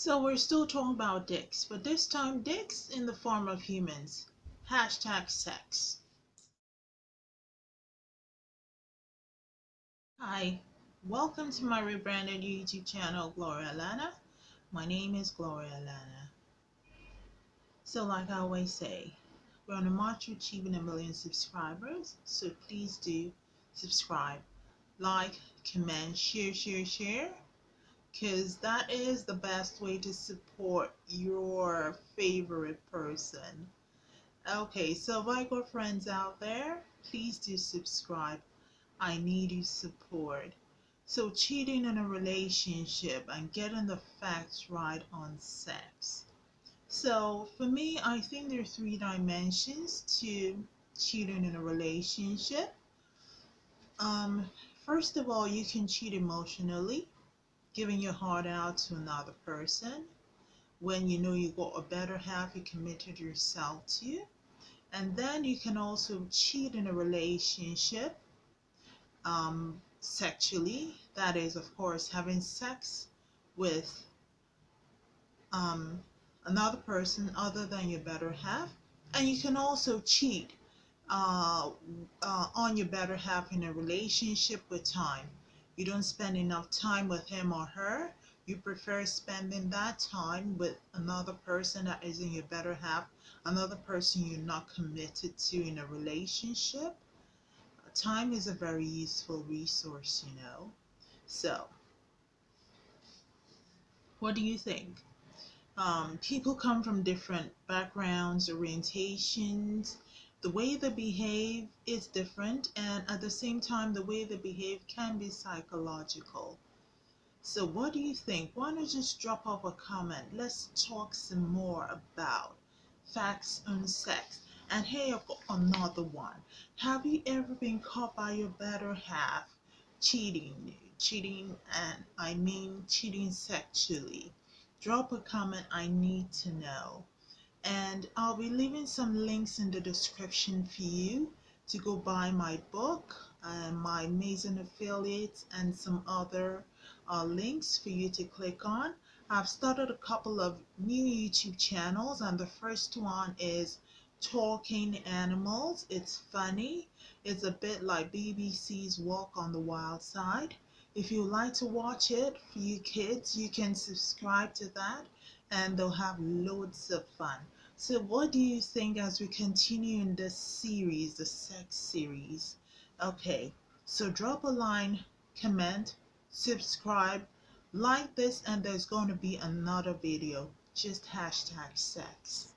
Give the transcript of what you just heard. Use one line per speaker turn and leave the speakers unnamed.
So we're still talking about dicks, but this time dicks in the form of humans. Hashtag sex. Hi, welcome to my rebranded YouTube channel, Gloria Lana. My name is Gloria Lana. So like I always say, we're on a march to achieving a million subscribers, so please do subscribe, like, comment, share, share, share because that is the best way to support your favorite person. Okay, so I got friends out there, please do subscribe. I need your support. So cheating in a relationship and getting the facts right on sex. So for me, I think there are three dimensions to cheating in a relationship. Um, first of all, you can cheat emotionally giving your heart out to another person when you know you got a better half you committed yourself to and then you can also cheat in a relationship um, sexually. That is of course having sex with um, another person other than your better half. And you can also cheat uh, uh, on your better half in a relationship with time you don't spend enough time with him or her, you prefer spending that time with another person that isn't your better half, another person you're not committed to in a relationship, time is a very useful resource, you know. So, what do you think? Um, people come from different backgrounds, orientations, the way they behave is different and at the same time the way they behave can be psychological. So what do you think? Why don't just drop off a comment? Let's talk some more about facts on sex. And hey another one. Have you ever been caught by your better half cheating cheating and i mean cheating sexually. Drop a comment i need to know and I'll be leaving some links in the description for you to go buy my book and my amazing affiliates and some other uh, links for you to click on. I've started a couple of new YouTube channels and the first one is Talking Animals. It's funny. It's a bit like BBC's Walk on the Wild Side. If you like to watch it for you kids, you can subscribe to that and they'll have loads of fun. So what do you think as we continue in this series, the sex series? Okay, so drop a line, comment, subscribe, like this, and there's going to be another video. Just hashtag sex.